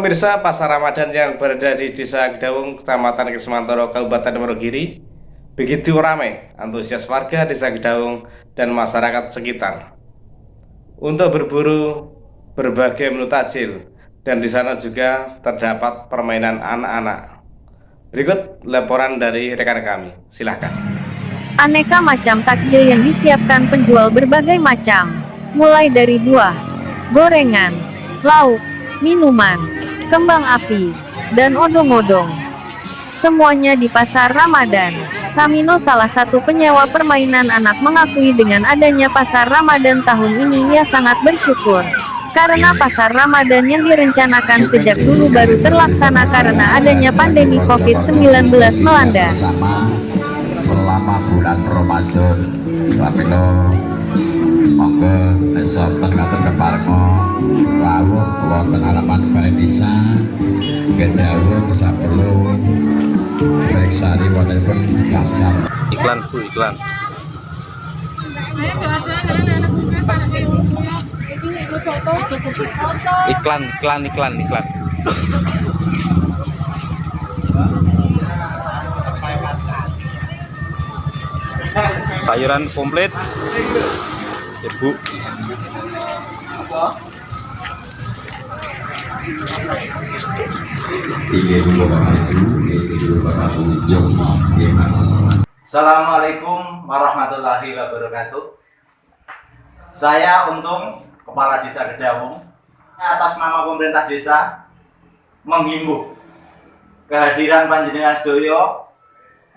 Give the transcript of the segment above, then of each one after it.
Pemirsa pasar Ramadan yang berada di Desa Gedawung, Kecamatan Kesmantoro, Kabupaten Wonogiri begitu ramai antusias warga Desa Gedawung dan masyarakat sekitar untuk berburu berbagai menu tajil dan di sana juga terdapat permainan anak-anak. Berikut laporan dari rekan kami, silahkan. Aneka macam takjil yang disiapkan penjual berbagai macam, mulai dari buah, gorengan, lauk, minuman, kembang api, dan odong-odong. Semuanya di pasar Ramadan. Samino salah satu penyewa permainan anak mengakui dengan adanya pasar Ramadan tahun ini ia sangat bersyukur. Karena pasar Ramadan yang direncanakan sejak dulu baru terlaksana karena adanya pandemi COVID-19 melanda. Selama bulan Ramadan, Samino monggo esoten ngaten keparmo rawuh wonten alaman balai desa gedawuh bisa perlu periksani wontenipun pasar Iklan Bu, iklan. Iklan, iklan, iklan, iklan. Sayuran komplit. Ibu. Assalamualaikum warahmatullahi wabarakatuh. Saya Untung, Kepala Desa Gedawung, atas nama pemerintah desa menghimbau kehadiran Panjenengan Sedoyo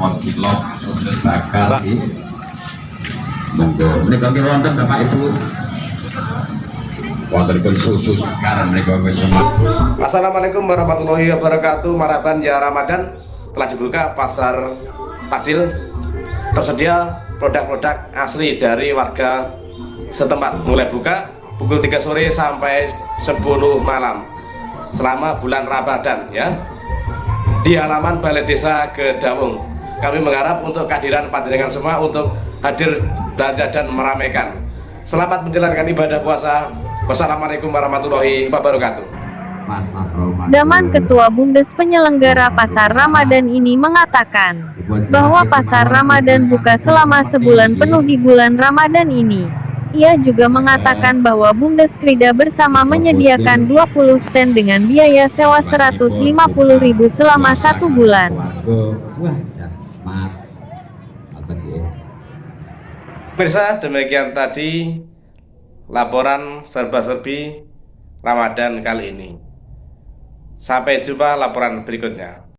apa cilok sudah bakal ini monggo. Mereka kira wonten bapak ibu. Wonten susu sekarang mereka wis Assalamualaikum warahmatullahi wabarakatuh. Maraban ya Ramadan. Telah dibuka pasar takjil. Tersedia produk-produk asli dari warga setempat. Mulai buka pukul 3 sore sampai 10 malam selama bulan Ramadan ya. Di halaman Balai Desa Gedawung kami mengharap untuk kehadiran panjenengan semua untuk hadir belanja dan meramaikan. Selamat menjalankan ibadah puasa. Wassalamualaikum warahmatullahi wabarakatuh. Daman Ketua Bumdes penyelenggara Pasar Ramadan ini mengatakan bahwa Pasar Ramadan buka selama sebulan penuh di bulan Ramadan ini. Ia juga mengatakan bahwa Bumdes Krida bersama menyediakan 20 stand dengan biaya sewa 150.000 selama satu bulan. Dia Pemirsa, demikian tadi laporan serba-serbi Ramadan kali ini. Sampai jumpa laporan berikutnya.